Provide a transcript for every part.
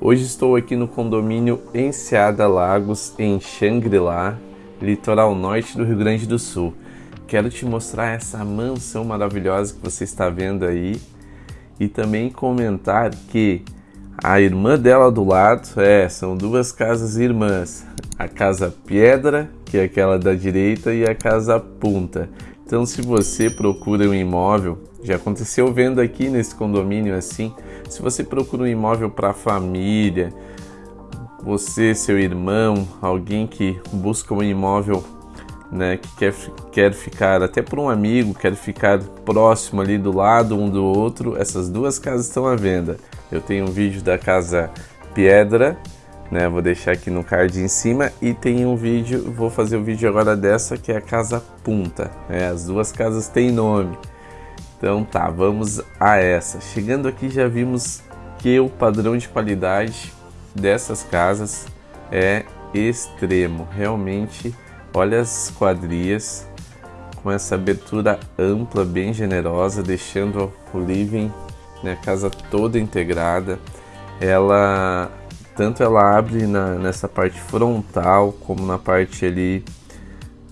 Hoje estou aqui no condomínio Enseada Lagos, em Xangri-Lá, litoral norte do Rio Grande do Sul. Quero te mostrar essa mansão maravilhosa que você está vendo aí e também comentar que a irmã dela do lado, é, são duas casas irmãs, a casa Pedra, que é aquela da direita, e a casa Punta. Então, se você procura um imóvel, já aconteceu vendo aqui nesse condomínio assim, se você procura um imóvel para família, você, seu irmão, alguém que busca um imóvel né, que quer, quer ficar até por um amigo, quer ficar próximo ali do lado um do outro, essas duas casas estão à venda. Eu tenho um vídeo da casa Pedra, né, vou deixar aqui no card em cima e tem um vídeo, vou fazer o um vídeo agora dessa que é a casa Punta. Né, as duas casas têm nome. Então tá, vamos a essa. Chegando aqui já vimos que o padrão de qualidade dessas casas é extremo. Realmente, olha as quadrias com essa abertura ampla, bem generosa, deixando o living, né, a casa toda integrada. Ela tanto ela abre na, nessa parte frontal como na parte ali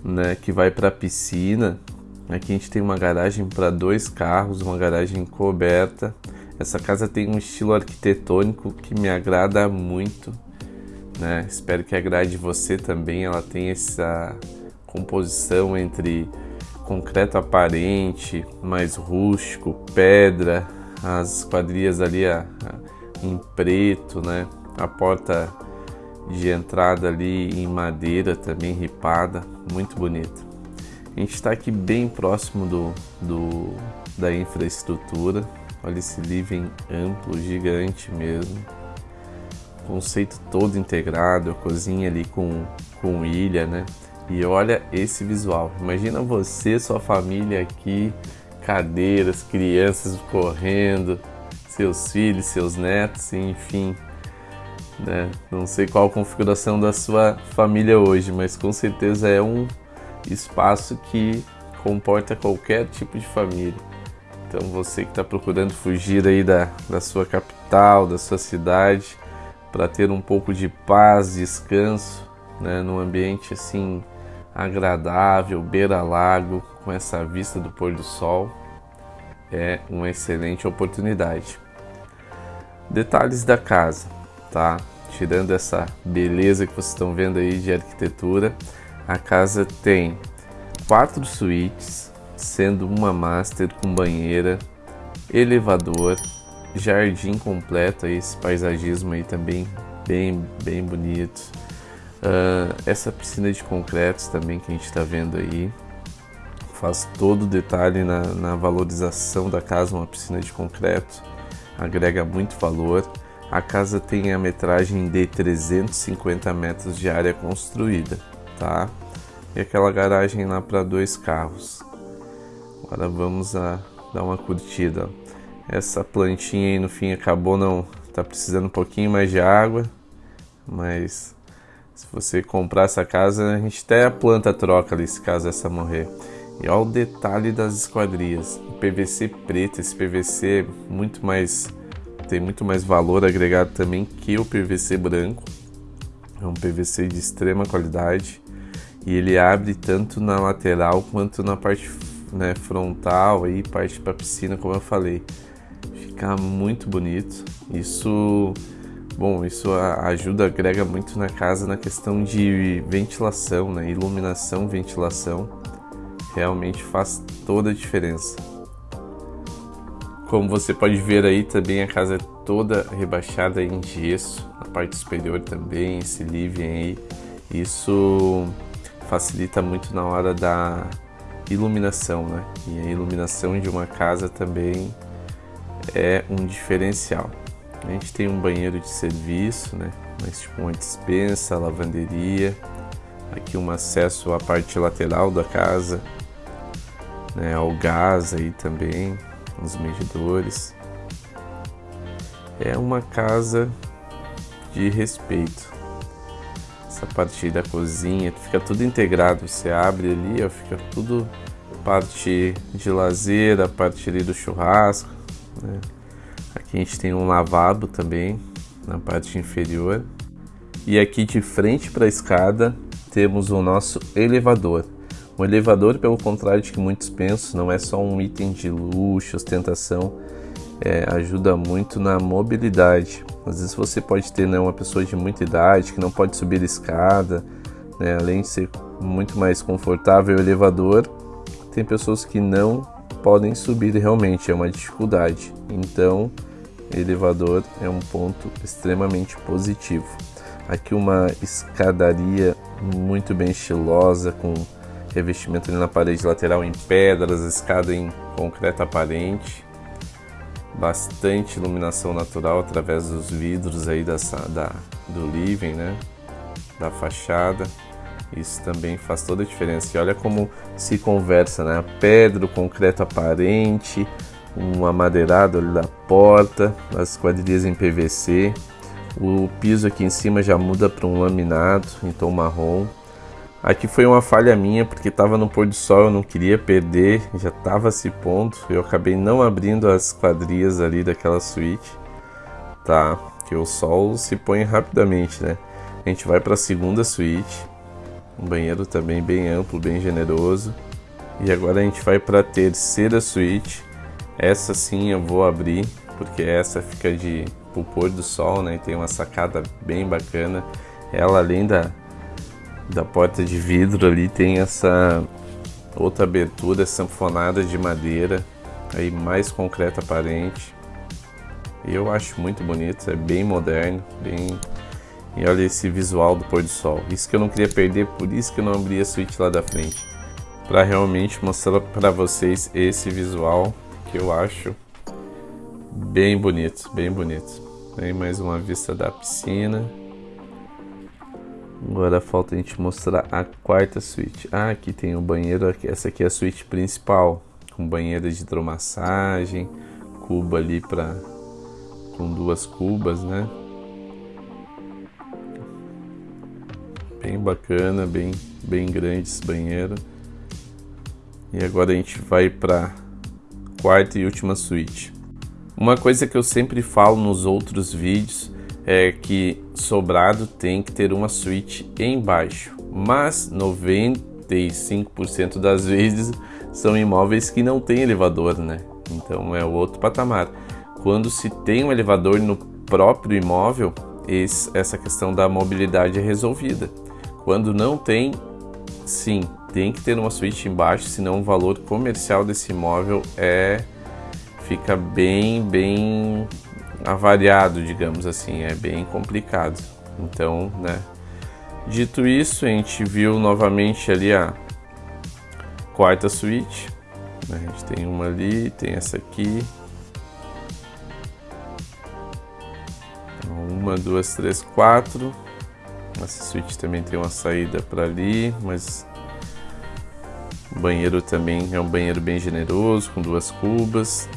né, que vai para a piscina, Aqui a gente tem uma garagem para dois carros, uma garagem coberta. Essa casa tem um estilo arquitetônico que me agrada muito. Né? Espero que agrade você também. Ela tem essa composição entre concreto aparente, mais rústico, pedra, as quadrilhas ali a, a, em preto, né? A porta de entrada ali em madeira também ripada, muito bonita. A gente está aqui bem próximo do, do, da infraestrutura. Olha esse living amplo, gigante mesmo. Conceito todo integrado, a cozinha ali com, com ilha, né? E olha esse visual. Imagina você, sua família aqui, cadeiras, crianças correndo, seus filhos, seus netos, enfim. Né? Não sei qual a configuração da sua família hoje, mas com certeza é um espaço que comporta qualquer tipo de família. Então você que está procurando fugir aí da, da sua capital, da sua cidade, para ter um pouco de paz, descanso, né, num ambiente assim agradável, beira-lago, com essa vista do pôr do sol, é uma excelente oportunidade. Detalhes da casa, tá? Tirando essa beleza que vocês estão vendo aí de arquitetura, a casa tem quatro suítes, sendo uma master com banheira, elevador, jardim completo, esse paisagismo aí também bem, bem bonito. Uh, essa piscina de concretos também que a gente está vendo aí faz todo o detalhe na, na valorização da casa, uma piscina de concreto, agrega muito valor. A casa tem a metragem de 350 metros de área construída tá? E aquela garagem lá para dois carros. Agora vamos a dar uma curtida. Essa plantinha aí no fim acabou não tá precisando um pouquinho mais de água, mas se você comprar essa casa, a gente até a planta troca ali se caso essa morrer. E olha o detalhe das esquadrias. PVC preto, esse PVC muito mais tem muito mais valor agregado também que o PVC branco. É um PVC de extrema qualidade e ele abre tanto na lateral quanto na parte né, frontal aí parte para piscina como eu falei. Fica muito bonito. Isso bom isso ajuda agrega muito na casa na questão de ventilação né iluminação ventilação. Realmente faz toda a diferença como você pode ver aí também a casa é toda rebaixada em gesso a parte superior também esse living aí isso facilita muito na hora da iluminação, né? E a iluminação de uma casa também é um diferencial. A gente tem um banheiro de serviço, né? Mas tipo uma dispensa, lavanderia, aqui um acesso à parte lateral da casa, né? Ao gás aí também, os medidores. É uma casa de respeito essa parte da cozinha, fica tudo integrado. Você abre ali, ó, fica tudo parte de lazer, a parte ali do churrasco. Né? Aqui a gente tem um lavabo também, na parte inferior. E aqui de frente para a escada temos o nosso elevador. O elevador, pelo contrário de que muitos pensam, não é só um item de luxo, ostentação, é, ajuda muito na mobilidade. Às vezes você pode ter né, uma pessoa de muita idade que não pode subir escada, né, além de ser muito mais confortável o elevador, tem pessoas que não podem subir realmente, é uma dificuldade. Então, elevador é um ponto extremamente positivo. Aqui uma escadaria muito bem estilosa, com revestimento na parede lateral em pedras, escada em concreto aparente, bastante iluminação natural através dos vidros aí dessa, da, do living, né? Da fachada. Isso também faz toda a diferença. E olha como se conversa, né? Pedra, concreto aparente, uma madeirada ali da porta, as quadrilhas em PVC. O piso aqui em cima já muda para um laminado em tom marrom. Aqui foi uma falha minha, porque estava no pôr do sol, eu não queria perder, já estava se pondo. Eu acabei não abrindo as quadrias ali daquela suíte, tá? Que o sol se põe rapidamente, né? A gente vai para a segunda suíte, um banheiro também bem amplo, bem generoso. E agora a gente vai para a terceira suíte. Essa sim eu vou abrir, porque essa fica de pôr do sol, né? Tem uma sacada bem bacana. Ela além da da porta de vidro ali tem essa outra abertura sanfonada de madeira, aí mais concreto aparente. Eu acho muito bonito, é bem moderno, bem e olha esse visual do pôr do sol. Isso que eu não queria perder, por isso que eu não abri a suíte lá da frente. Para realmente mostrar para vocês esse visual que eu acho bem bonito, bem bonito. Tem mais uma vista da piscina. Agora falta a gente mostrar a quarta suíte. Ah, aqui tem o banheiro, essa aqui é a suíte principal, com banheira de hidromassagem, cuba ali para com duas cubas, né? Bem bacana, bem bem grande esse banheiro. E agora a gente vai para quarta e última suíte. Uma coisa que eu sempre falo nos outros vídeos é que sobrado tem que ter uma suíte embaixo, mas 95% das vezes são imóveis que não tem elevador, né? Então é outro patamar. Quando se tem um elevador no próprio imóvel, esse, essa questão da mobilidade é resolvida. Quando não tem, sim, tem que ter uma suíte embaixo, senão o valor comercial desse imóvel é fica bem, bem avariado, digamos assim, é bem complicado. Então, né? Dito isso, a gente viu novamente ali a quarta suíte. A gente tem uma ali, tem essa aqui. Uma, duas, três, quatro. Essa suíte também tem uma saída para ali, mas o banheiro também é um banheiro bem generoso, com duas cubas.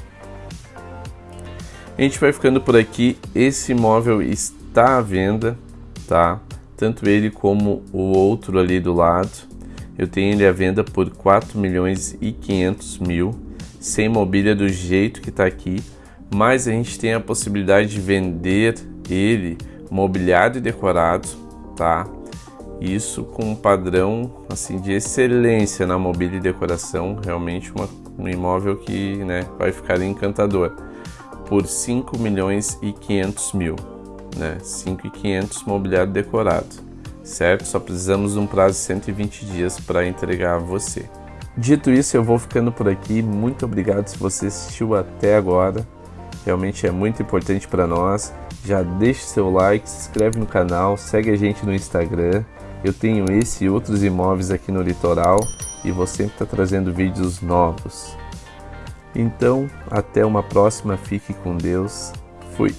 A gente vai ficando por aqui. Esse imóvel está à venda, tá? Tanto ele como o outro ali do lado. Eu tenho ele à venda por 4 milhões e 500 mil, sem mobília do jeito que está aqui. Mas a gente tem a possibilidade de vender ele mobiliado e decorado, tá? Isso com um padrão assim de excelência na mobília e decoração, realmente uma, um imóvel que né, vai ficar encantador por 5 milhões e 500 mil, né? 5 e 500 mobiliário decorado, certo? Só precisamos de um prazo de 120 dias para entregar a você. Dito isso, eu vou ficando por aqui. Muito obrigado se você assistiu até agora. Realmente é muito importante para nós. Já deixe seu like, se inscreve no canal, segue a gente no Instagram. Eu tenho esse e outros imóveis aqui no litoral e vou sempre estar tá trazendo vídeos novos. Então, até uma próxima, fique com Deus. Fui.